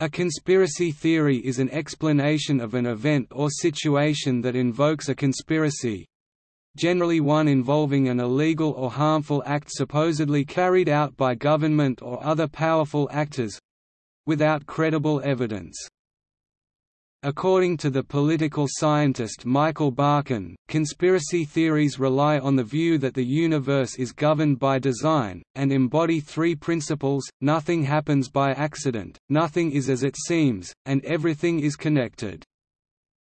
A conspiracy theory is an explanation of an event or situation that invokes a conspiracy—generally one involving an illegal or harmful act supposedly carried out by government or other powerful actors—without credible evidence. According to the political scientist Michael Barkun, conspiracy theories rely on the view that the universe is governed by design, and embody three principles, nothing happens by accident, nothing is as it seems, and everything is connected.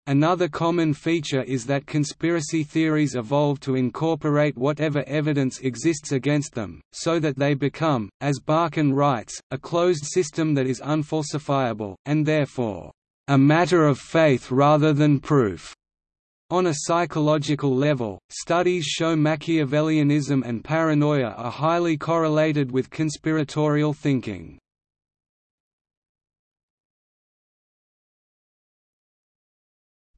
Another common feature is that conspiracy theories evolve to incorporate whatever evidence exists against them, so that they become, as Barkun writes, a closed system that is unfalsifiable, and therefore a matter of faith rather than proof. On a psychological level, studies show Machiavellianism and paranoia are highly correlated with conspiratorial thinking.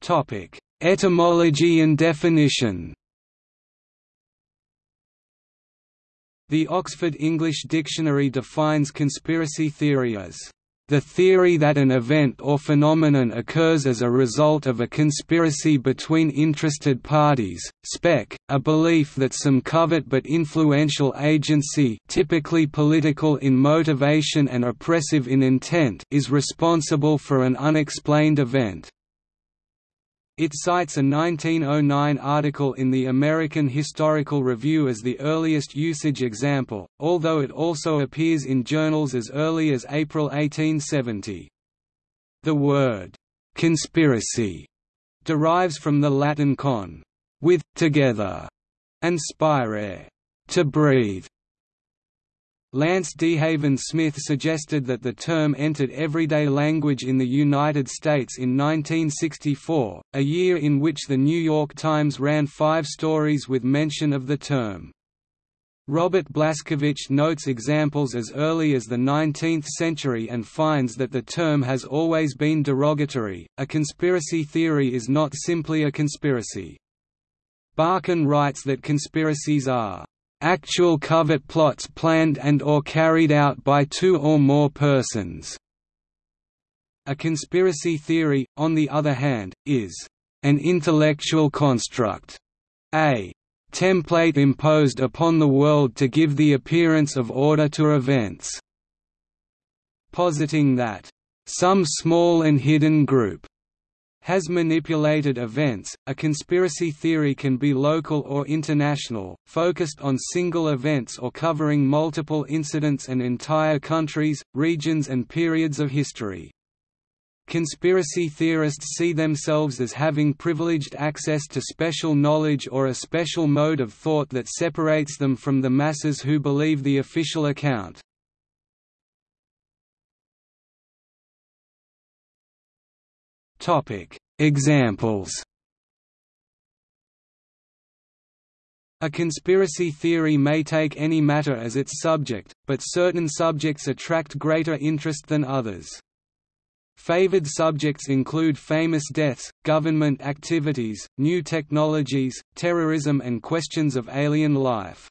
Topic: Etymology and definition The Oxford English Dictionary defines conspiracy theory as the theory that an event or phenomenon occurs as a result of a conspiracy between interested parties, spec, a belief that some covert but influential agency typically political in motivation and oppressive in intent is responsible for an unexplained event. It cites a 1909 article in the American Historical Review as the earliest usage example, although it also appears in journals as early as April 1870. The word, "'conspiracy' derives from the Latin con, with, together, and spire, to breathe, Lance DeHaven Smith suggested that the term entered everyday language in the United States in 1964, a year in which The New York Times ran five stories with mention of the term. Robert Blaskiewicz notes examples as early as the 19th century and finds that the term has always been derogatory. A conspiracy theory is not simply a conspiracy. Barkun writes that conspiracies are actual covert plots planned and or carried out by two or more persons. A conspiracy theory, on the other hand, is an intellectual construct, a template imposed upon the world to give the appearance of order to events, positing that some small and hidden group has manipulated events. A conspiracy theory can be local or international, focused on single events or covering multiple incidents and entire countries, regions, and periods of history. Conspiracy theorists see themselves as having privileged access to special knowledge or a special mode of thought that separates them from the masses who believe the official account. Examples. A conspiracy theory may take any matter as its subject, but certain subjects attract greater interest than others. Favored subjects include famous deaths, government activities, new technologies, terrorism and questions of alien life.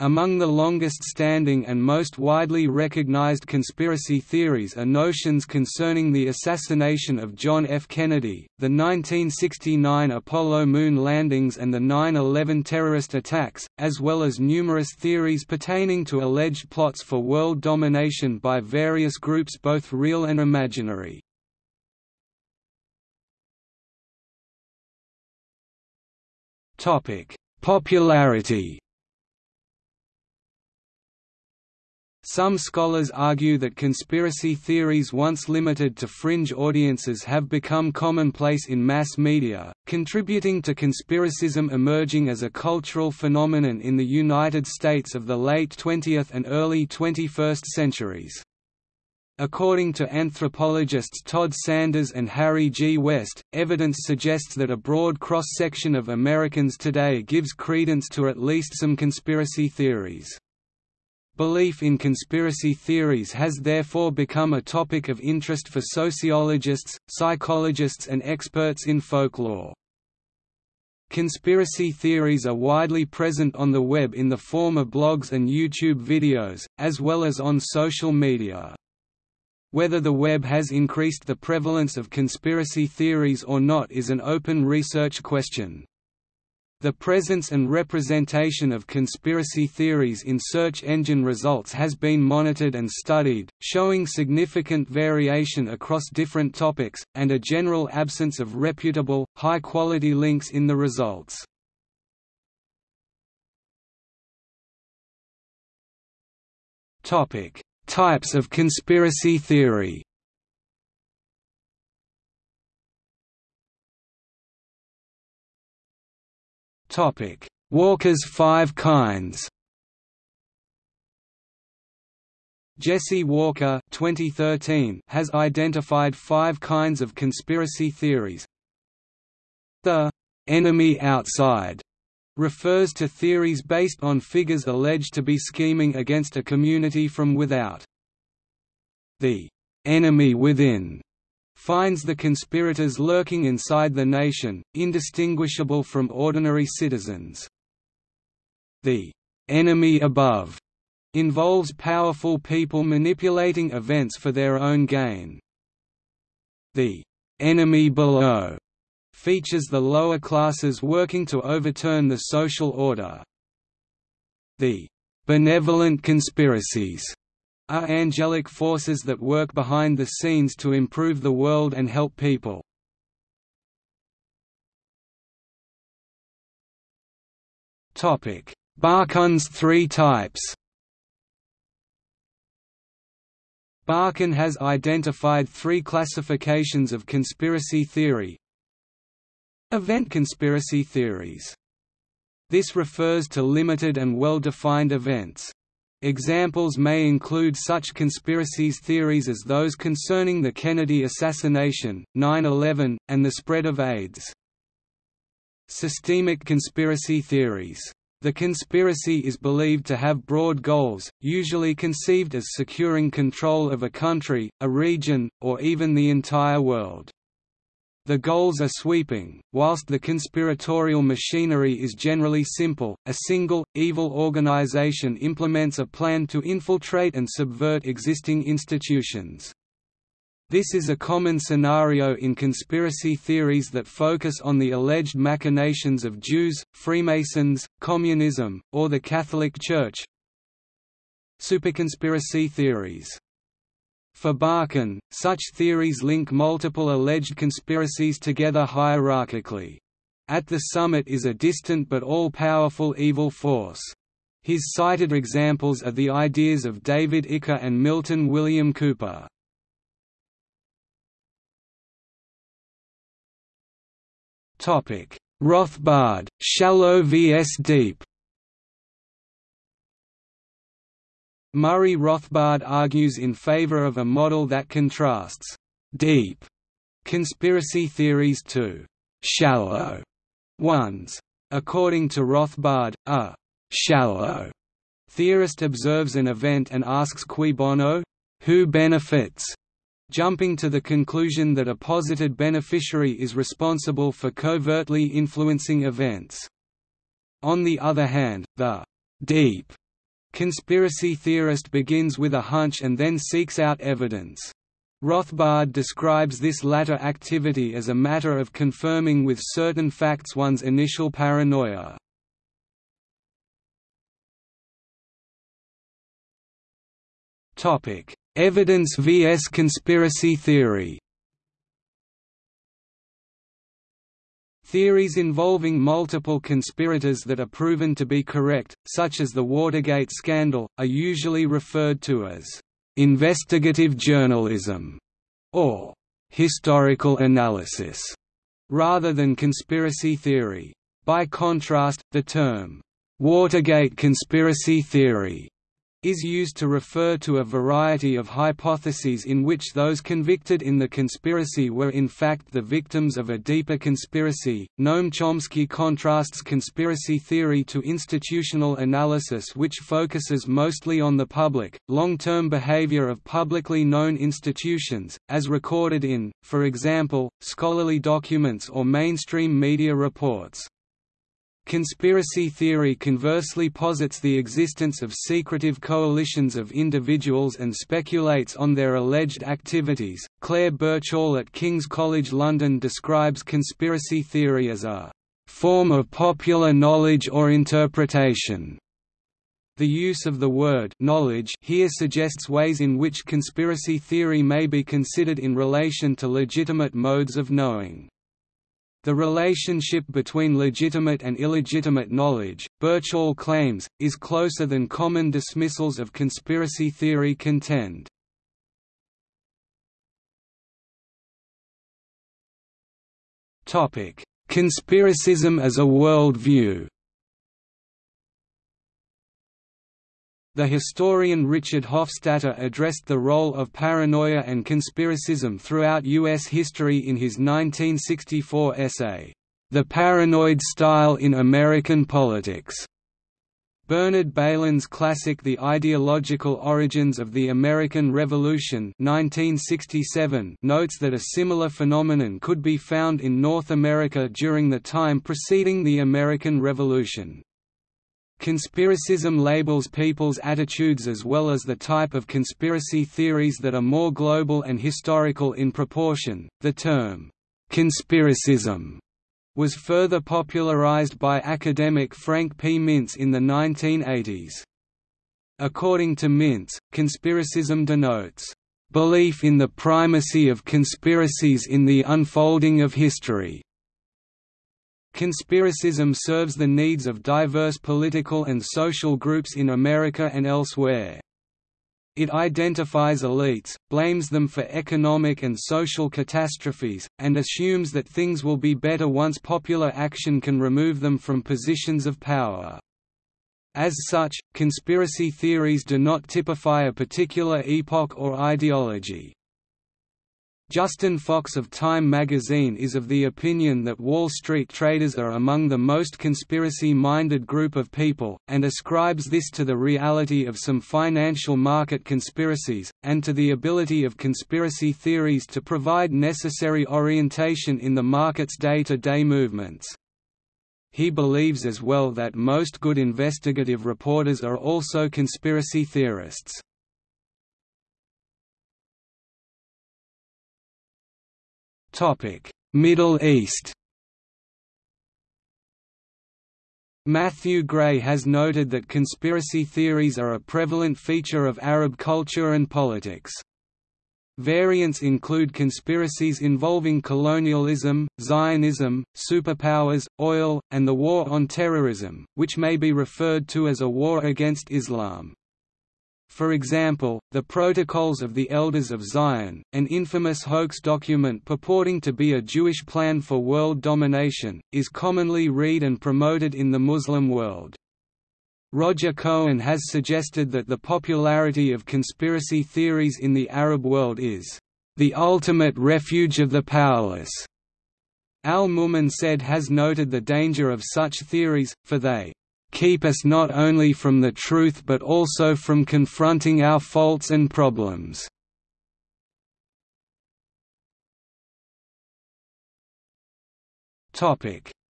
Among the longest-standing and most widely recognized conspiracy theories are notions concerning the assassination of John F. Kennedy, the 1969 Apollo moon landings and the 9-11 terrorist attacks, as well as numerous theories pertaining to alleged plots for world domination by various groups both real and imaginary. Popularity Some scholars argue that conspiracy theories once limited to fringe audiences have become commonplace in mass media, contributing to conspiracism emerging as a cultural phenomenon in the United States of the late 20th and early 21st centuries. According to anthropologists Todd Sanders and Harry G. West, evidence suggests that a broad cross-section of Americans today gives credence to at least some conspiracy theories. Belief in conspiracy theories has therefore become a topic of interest for sociologists, psychologists and experts in folklore. Conspiracy theories are widely present on the web in the form of blogs and YouTube videos, as well as on social media. Whether the web has increased the prevalence of conspiracy theories or not is an open research question. The presence and representation of conspiracy theories in search engine results has been monitored and studied, showing significant variation across different topics, and a general absence of reputable, high-quality links in the results. Types of conspiracy theory Walker's five kinds Jesse Walker 2013 has identified five kinds of conspiracy theories. The «enemy outside» refers to theories based on figures alleged to be scheming against a community from without. The enemy within finds the conspirators lurking inside the nation, indistinguishable from ordinary citizens. The enemy above involves powerful people manipulating events for their own gain. The enemy below features the lower classes working to overturn the social order. The benevolent conspiracies are angelic forces that work behind the scenes to improve the world and help people. Barkun's three types Barkun has identified three classifications of conspiracy theory, Event conspiracy theories. This refers to limited and well-defined events. Examples may include such conspiracies theories as those concerning the Kennedy assassination, 9-11, and the spread of AIDS. Systemic conspiracy theories. The conspiracy is believed to have broad goals, usually conceived as securing control of a country, a region, or even the entire world. The goals are sweeping, whilst the conspiratorial machinery is generally simple, a single, evil organization implements a plan to infiltrate and subvert existing institutions. This is a common scenario in conspiracy theories that focus on the alleged machinations of Jews, Freemasons, communism, or the Catholic Church. Superconspiracy theories for Barkun, such theories link multiple alleged conspiracies together hierarchically. At the summit is a distant but all-powerful evil force. His cited examples are the ideas of David Icke and Milton William Cooper. Rothbard, shallow vs deep Murray Rothbard argues in favor of a model that contrasts «deep» conspiracy theories to «shallow» ones. According to Rothbard, a «shallow» theorist observes an event and asks cui bono? Who benefits? jumping to the conclusion that a posited beneficiary is responsible for covertly influencing events. On the other hand, the «deep» Conspiracy theorist begins with a hunch and then seeks out evidence. Rothbard describes this latter activity as a matter of confirming with certain facts one's initial paranoia. Evidence vs conspiracy theory Theories involving multiple conspirators that are proven to be correct, such as the Watergate scandal, are usually referred to as investigative journalism or historical analysis, rather than conspiracy theory. By contrast, the term Watergate conspiracy theory is used to refer to a variety of hypotheses in which those convicted in the conspiracy were in fact the victims of a deeper conspiracy. Noam Chomsky contrasts conspiracy theory to institutional analysis, which focuses mostly on the public, long term behavior of publicly known institutions, as recorded in, for example, scholarly documents or mainstream media reports. Conspiracy theory conversely posits the existence of secretive coalitions of individuals and speculates on their alleged activities. Clare Birchall at King's College London describes conspiracy theory as a form of popular knowledge or interpretation. The use of the word knowledge here suggests ways in which conspiracy theory may be considered in relation to legitimate modes of knowing. The relationship between legitimate and illegitimate knowledge, Birchall claims, is closer than common dismissals of conspiracy theory contend. Conspiracism as a worldview The historian Richard Hofstadter addressed the role of paranoia and conspiracism throughout U.S. history in his 1964 essay, The Paranoid Style in American Politics. Bernard Bailyn's classic The Ideological Origins of the American Revolution 1967 notes that a similar phenomenon could be found in North America during the time preceding the American Revolution. Conspiracism labels people's attitudes as well as the type of conspiracy theories that are more global and historical in proportion. The term, conspiracism, was further popularized by academic Frank P. Mintz in the 1980s. According to Mintz, conspiracism denotes belief in the primacy of conspiracies in the unfolding of history, Conspiracism serves the needs of diverse political and social groups in America and elsewhere. It identifies elites, blames them for economic and social catastrophes, and assumes that things will be better once popular action can remove them from positions of power. As such, conspiracy theories do not typify a particular epoch or ideology. Justin Fox of Time magazine is of the opinion that Wall Street traders are among the most conspiracy-minded group of people, and ascribes this to the reality of some financial market conspiracies, and to the ability of conspiracy theories to provide necessary orientation in the market's day-to-day -day movements. He believes as well that most good investigative reporters are also conspiracy theorists. Middle East Matthew Gray has noted that conspiracy theories are a prevalent feature of Arab culture and politics. Variants include conspiracies involving colonialism, Zionism, superpowers, oil, and the war on terrorism, which may be referred to as a war against Islam. For example, the Protocols of the Elders of Zion, an infamous hoax document purporting to be a Jewish plan for world domination, is commonly read and promoted in the Muslim world. Roger Cohen has suggested that the popularity of conspiracy theories in the Arab world is the ultimate refuge of the powerless. Al-Mumin said has noted the danger of such theories, for they keep us not only from the truth but also from confronting our faults and problems.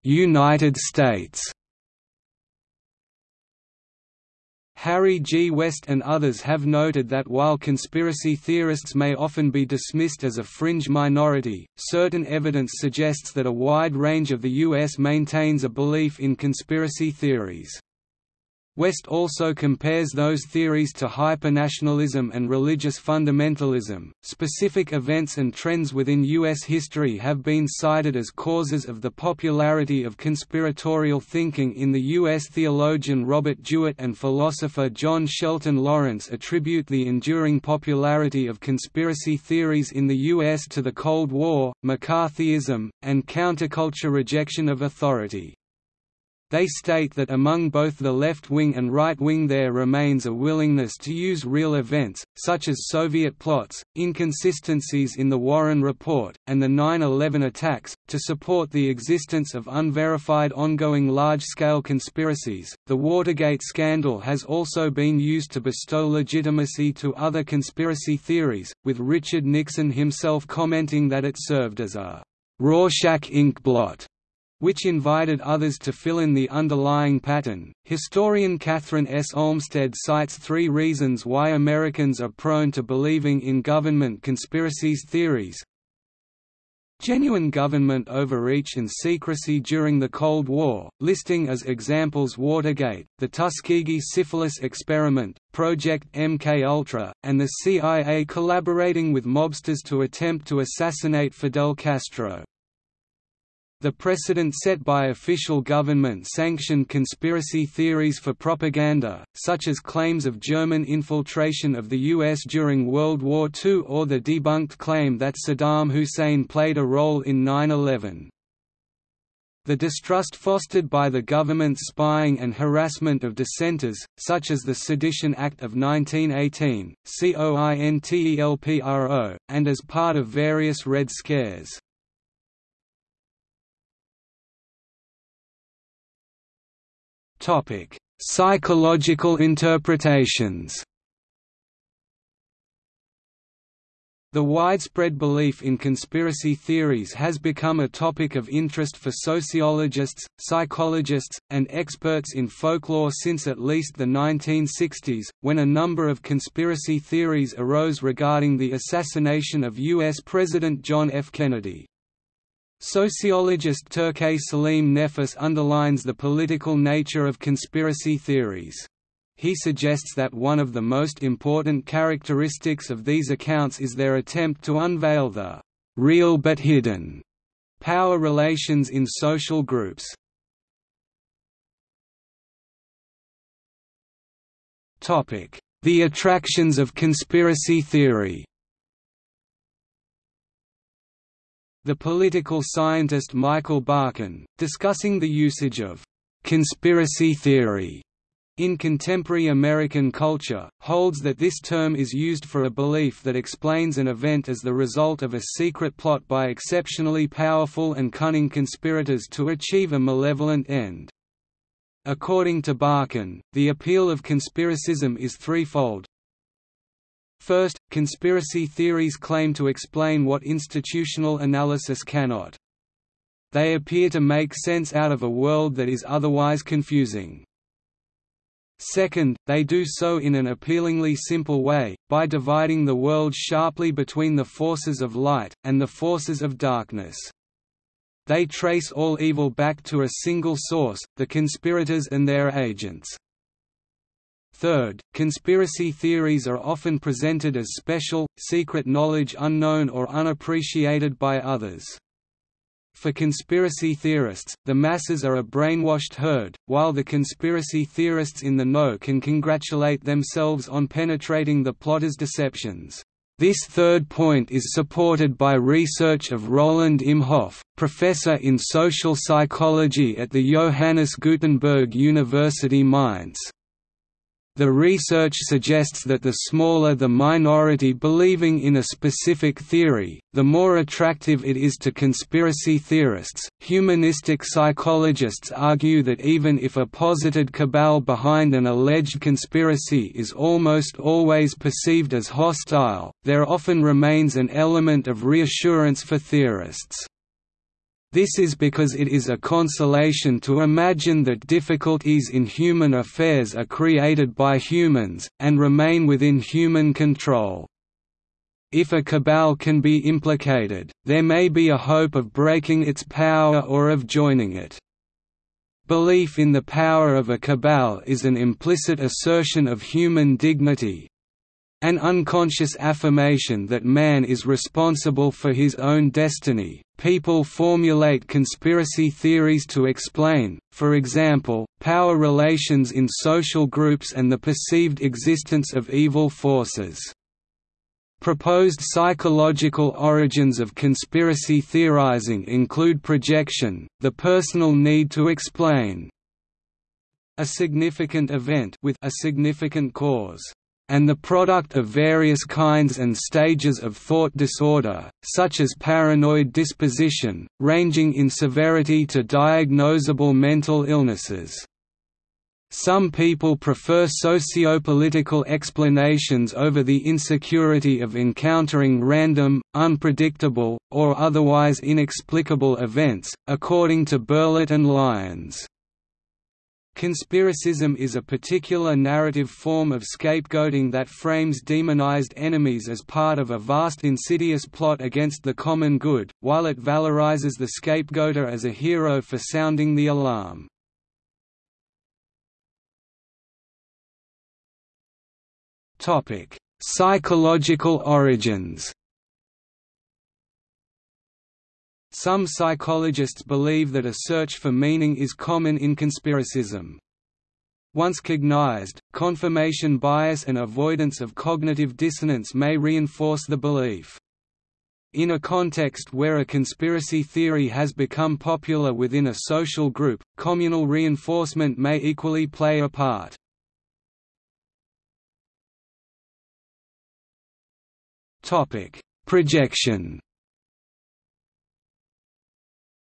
United States Harry G. West and others have noted that while conspiracy theorists may often be dismissed as a fringe minority, certain evidence suggests that a wide range of the U.S. maintains a belief in conspiracy theories. West also compares those theories to hypernationalism and religious fundamentalism. Specific events and trends within U.S. history have been cited as causes of the popularity of conspiratorial thinking in the U.S. Theologian Robert Jewett and philosopher John Shelton Lawrence attribute the enduring popularity of conspiracy theories in the U.S. to the Cold War, McCarthyism, and counterculture rejection of authority. They state that among both the left wing and right wing there remains a willingness to use real events, such as Soviet plots, inconsistencies in the Warren Report, and the 9-11 attacks, to support the existence of unverified ongoing large-scale conspiracies. The Watergate scandal has also been used to bestow legitimacy to other conspiracy theories, with Richard Nixon himself commenting that it served as a Rorschach ink blot which invited others to fill in the underlying pattern. Historian Kathryn S. Olmsted cites three reasons why Americans are prone to believing in government conspiracies theories. Genuine government overreach and secrecy during the Cold War, listing as examples Watergate, the Tuskegee syphilis experiment, Project MKUltra, and the CIA collaborating with mobsters to attempt to assassinate Fidel Castro. The precedent set by official government-sanctioned conspiracy theories for propaganda, such as claims of German infiltration of the U.S. during World War II or the debunked claim that Saddam Hussein played a role in 9-11. The distrust fostered by the government's spying and harassment of dissenters, such as the Sedition Act of 1918, COINTELPRO, and as part of various Red Scares. Topic: Psychological interpretations. The widespread belief in conspiracy theories has become a topic of interest for sociologists, psychologists, and experts in folklore since at least the 1960s, when a number of conspiracy theories arose regarding the assassination of U.S. President John F. Kennedy. Sociologist Turkay Salim Nefes underlines the political nature of conspiracy theories. He suggests that one of the most important characteristics of these accounts is their attempt to unveil the real but hidden power relations in social groups. The attractions of conspiracy theory The political scientist Michael Barkun, discussing the usage of «conspiracy theory» in contemporary American culture, holds that this term is used for a belief that explains an event as the result of a secret plot by exceptionally powerful and cunning conspirators to achieve a malevolent end. According to Barkun, the appeal of conspiracism is threefold, First, conspiracy theories claim to explain what institutional analysis cannot. They appear to make sense out of a world that is otherwise confusing. Second, they do so in an appealingly simple way, by dividing the world sharply between the forces of light, and the forces of darkness. They trace all evil back to a single source, the conspirators and their agents. Third, conspiracy theories are often presented as special, secret knowledge unknown or unappreciated by others. For conspiracy theorists, the masses are a brainwashed herd, while the conspiracy theorists in the know can congratulate themselves on penetrating the plotters' deceptions. This third point is supported by research of Roland Imhoff, professor in social psychology at the Johannes Gutenberg University Mainz. The research suggests that the smaller the minority believing in a specific theory, the more attractive it is to conspiracy theorists. Humanistic psychologists argue that even if a posited cabal behind an alleged conspiracy is almost always perceived as hostile, there often remains an element of reassurance for theorists. This is because it is a consolation to imagine that difficulties in human affairs are created by humans, and remain within human control. If a cabal can be implicated, there may be a hope of breaking its power or of joining it. Belief in the power of a cabal is an implicit assertion of human dignity, an unconscious affirmation that man is responsible for his own destiny. People formulate conspiracy theories to explain, for example, power relations in social groups and the perceived existence of evil forces. Proposed psychological origins of conspiracy theorizing include projection, the personal need to explain a significant event with a significant cause and the product of various kinds and stages of thought disorder, such as paranoid disposition, ranging in severity to diagnosable mental illnesses. Some people prefer socio-political explanations over the insecurity of encountering random, unpredictable, or otherwise inexplicable events, according to Berlet and Lyons. Conspiracism is a particular narrative form of scapegoating that frames demonized enemies as part of a vast insidious plot against the common good, while it valorizes the scapegoater as a hero for sounding the alarm. Psychological origins. Some psychologists believe that a search for meaning is common in conspiracism. Once cognized, confirmation bias and avoidance of cognitive dissonance may reinforce the belief. In a context where a conspiracy theory has become popular within a social group, communal reinforcement may equally play a part. Projection.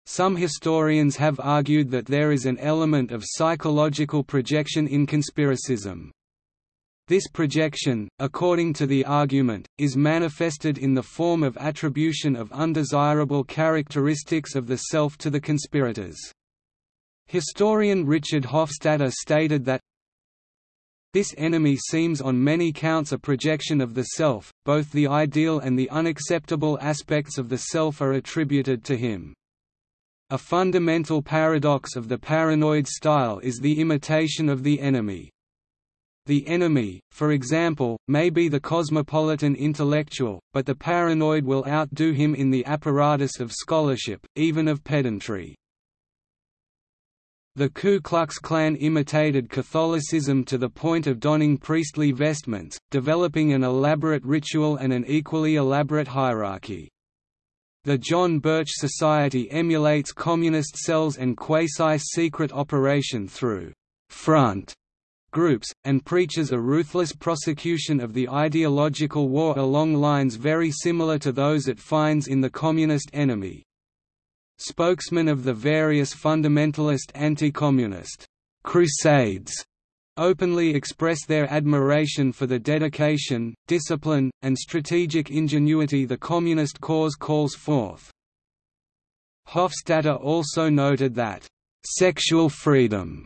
Some historians have argued that there is an element of psychological projection in conspiracism. This projection, according to the argument, is manifested in the form of attribution of undesirable characteristics of the self to the conspirators. Historian Richard Hofstadter stated that this enemy seems on many counts a projection of the self, both the ideal and the unacceptable aspects of the self are attributed to him. A fundamental paradox of the paranoid style is the imitation of the enemy. The enemy, for example, may be the cosmopolitan intellectual, but the paranoid will outdo him in the apparatus of scholarship, even of pedantry. The Ku Klux Klan imitated Catholicism to the point of donning priestly vestments, developing an elaborate ritual and an equally elaborate hierarchy. The John Birch Society emulates communist cells and quasi-secret operation through «front» groups, and preaches a ruthless prosecution of the ideological war along lines very similar to those it finds in the Communist Enemy. Spokesmen of the various fundamentalist anti-communist crusades openly express their admiration for the dedication, discipline, and strategic ingenuity the communist cause calls forth. Hofstadter also noted that, "...sexual freedom,"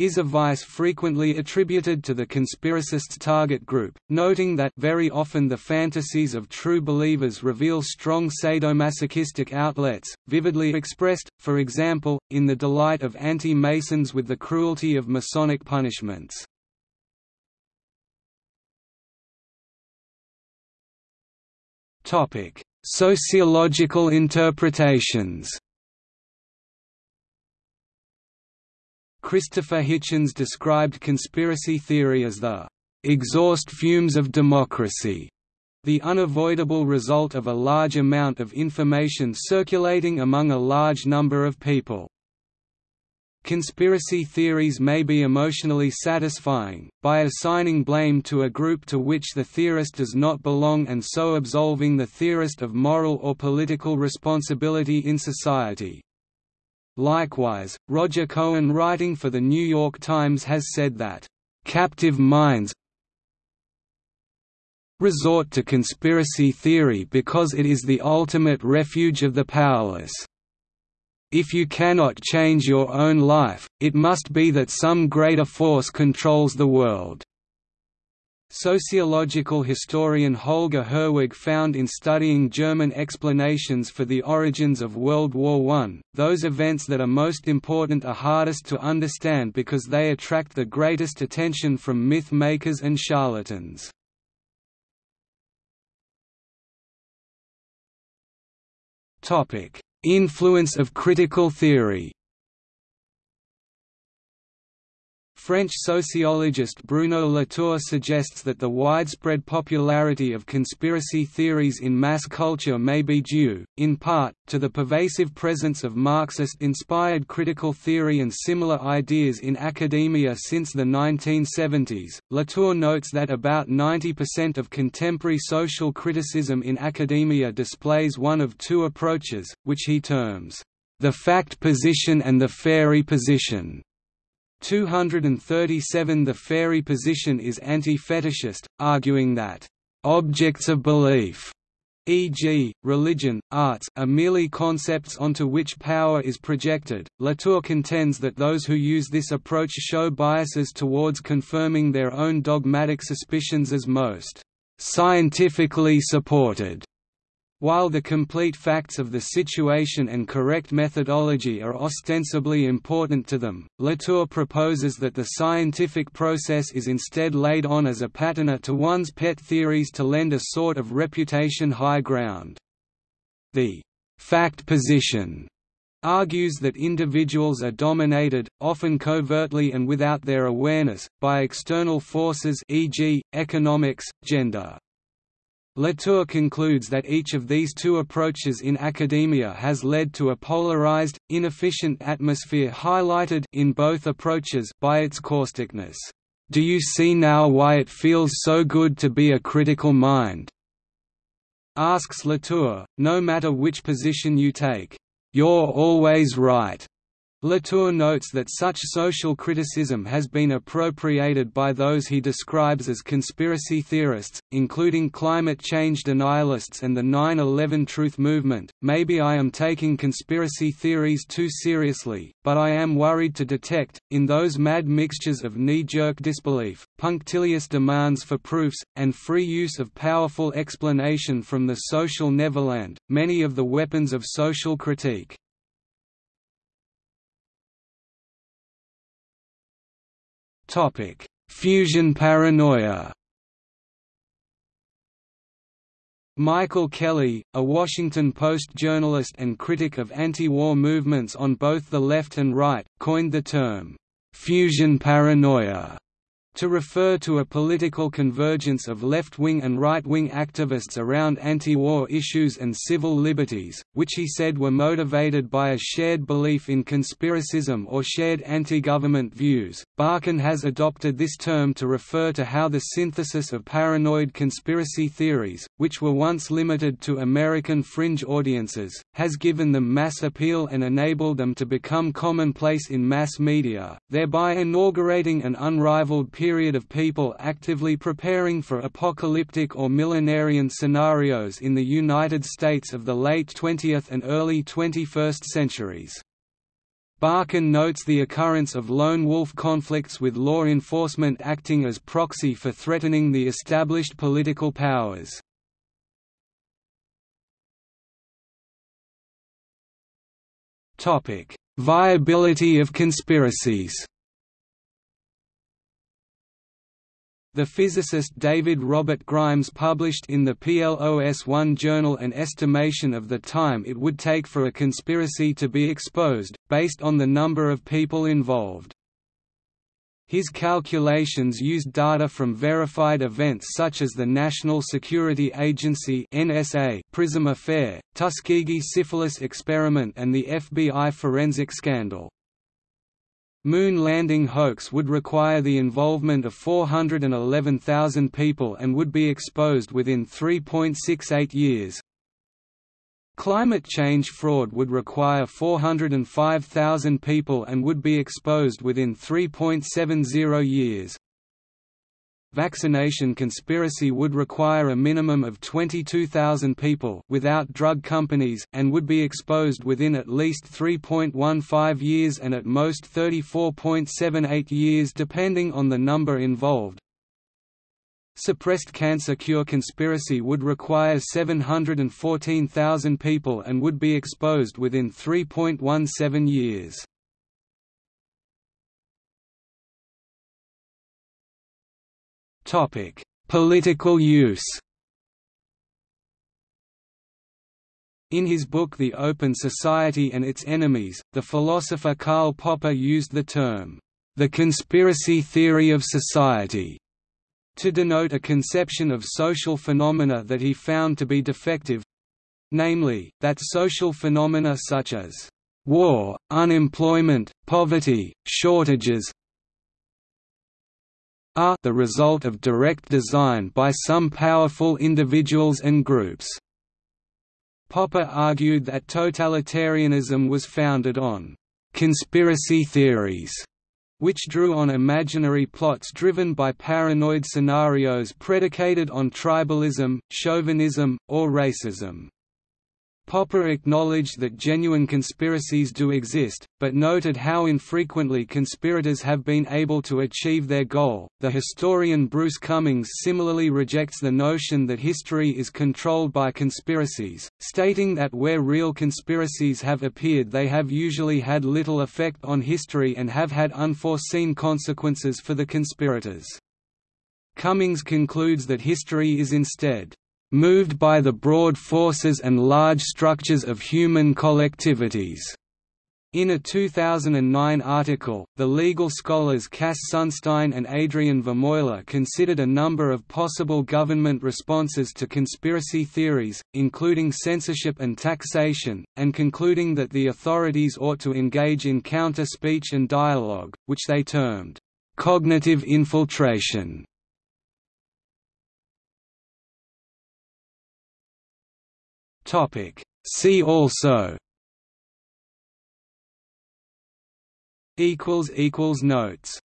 is a vice frequently attributed to the conspiracist's target group, noting that very often the fantasies of true believers reveal strong sadomasochistic outlets, vividly expressed, for example, in the delight of anti-Masons with the cruelty of Masonic punishments. Sociological interpretations Christopher Hitchens described conspiracy theory as the exhaust fumes of democracy, the unavoidable result of a large amount of information circulating among a large number of people. Conspiracy theories may be emotionally satisfying, by assigning blame to a group to which the theorist does not belong and so absolving the theorist of moral or political responsibility in society. Likewise, Roger Cohen writing for The New York Times has said that, "...captive minds resort to conspiracy theory because it is the ultimate refuge of the powerless. If you cannot change your own life, it must be that some greater force controls the world." Sociological historian Holger Herwig found in studying German explanations for the origins of World War I, those events that are most important are hardest to understand because they attract the greatest attention from myth makers and charlatans. Influence of critical theory French sociologist Bruno Latour suggests that the widespread popularity of conspiracy theories in mass culture may be due, in part, to the pervasive presence of Marxist-inspired critical theory and similar ideas in academia since the 1970s. Latour notes that about 90% of contemporary social criticism in academia displays one of two approaches, which he terms, the fact position and the fairy position. 237 The fairy position is anti-fetishist, arguing that, "...objects of belief e.g., religion, arts are merely concepts onto which power is projected. Latour contends that those who use this approach show biases towards confirming their own dogmatic suspicions as most scientifically supported while the complete facts of the situation and correct methodology are ostensibly important to them, Latour proposes that the scientific process is instead laid on as a patina to one's pet theories to lend a sort of reputation high ground. The fact position argues that individuals are dominated, often covertly and without their awareness, by external forces e.g., economics, gender. Latour concludes that each of these two approaches in academia has led to a polarized, inefficient atmosphere highlighted in both approaches by its causticness. Do you see now why it feels so good to be a critical mind? asks Latour, no matter which position you take. You're always right. Latour notes that such social criticism has been appropriated by those he describes as conspiracy theorists, including climate change denialists and the 9-11 Truth Movement. Maybe I am taking conspiracy theories too seriously, but I am worried to detect, in those mad mixtures of knee-jerk disbelief, punctilious demands for proofs, and free use of powerful explanation from the social Neverland, many of the weapons of social critique. Topic: Fusion paranoia. Michael Kelly, a Washington Post journalist and critic of anti-war movements on both the left and right, coined the term, "'fusion paranoia' to refer to a political convergence of left-wing and right-wing activists around anti-war issues and civil liberties, which he said were motivated by a shared belief in conspiracism or shared anti-government views. Barkun has adopted this term to refer to how the synthesis of paranoid conspiracy theories, which were once limited to American fringe audiences, has given them mass appeal and enabled them to become commonplace in mass media, thereby inaugurating an unrivaled period of people actively preparing for apocalyptic or millenarian scenarios in the United States of the late 20th and early 21st centuries. Barkun notes the occurrence of lone wolf conflicts with law enforcement acting as proxy for threatening the established political powers. Viability of conspiracies The physicist David Robert Grimes published in the PLOS1 journal an estimation of the time it would take for a conspiracy to be exposed, based on the number of people involved. His calculations used data from verified events such as the National Security Agency NSA PRISM affair, Tuskegee syphilis experiment and the FBI forensic scandal. Moon landing hoax would require the involvement of 411,000 people and would be exposed within 3.68 years. Climate change fraud would require 405,000 people and would be exposed within 3.70 years. Vaccination conspiracy would require a minimum of 22,000 people without drug companies, and would be exposed within at least 3.15 years and at most 34.78 years depending on the number involved. Suppressed cancer cure conspiracy would require 714,000 people and would be exposed within 3.17 years. Topic: Political use. In his book The Open Society and Its Enemies, the philosopher Karl Popper used the term, the conspiracy theory of society, to denote a conception of social phenomena that he found to be defective namely, that social phenomena such as war, unemployment, poverty, shortages, are the result of direct design by some powerful individuals and groups. Popper argued that totalitarianism was founded on conspiracy theories which drew on imaginary plots driven by paranoid scenarios predicated on tribalism, chauvinism, or racism. Popper acknowledged that genuine conspiracies do exist, but noted how infrequently conspirators have been able to achieve their goal. The historian Bruce Cumings similarly rejects the notion that history is controlled by conspiracies, stating that where real conspiracies have appeared, they have usually had little effect on history and have had unforeseen consequences for the conspirators. Cumings concludes that history is instead moved by the broad forces and large structures of human collectivities. In a 2009 article, the legal scholars Cass Sunstein and Adrian Vermeule considered a number of possible government responses to conspiracy theories, including censorship and taxation, and concluding that the authorities ought to engage in counter-speech and dialogue, which they termed, "...cognitive infiltration." Topic. See also equals equals notes